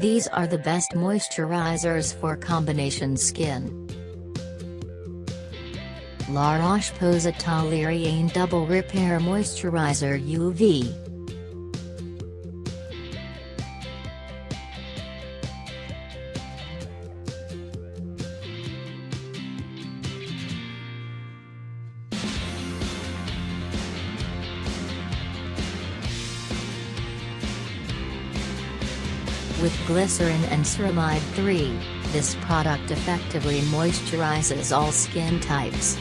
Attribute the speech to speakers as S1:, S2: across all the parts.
S1: These are the best moisturizers for combination skin. La Roche-Posay Toleriane Double Repair Moisturizer UV With glycerin and ceramide 3, this product effectively moisturizes all skin types.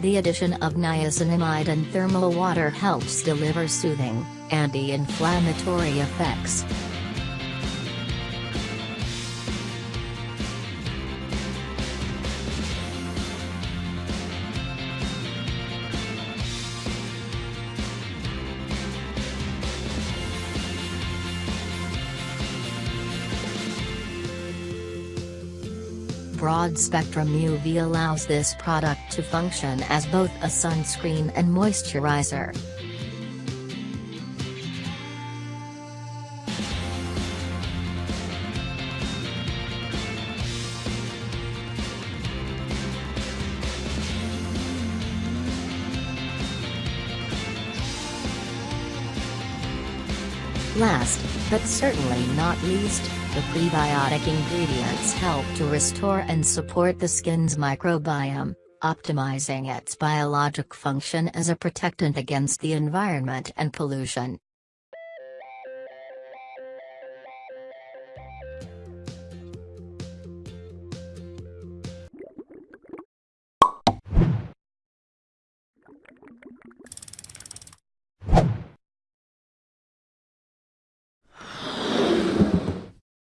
S1: The addition of niacinamide and thermal water helps deliver soothing, anti-inflammatory effects. Broad-spectrum UV allows this product to function as both a sunscreen and moisturizer. Last, but certainly not least, the prebiotic ingredients help to restore and support the skin's microbiome, optimizing its biologic function as a protectant against the environment and pollution.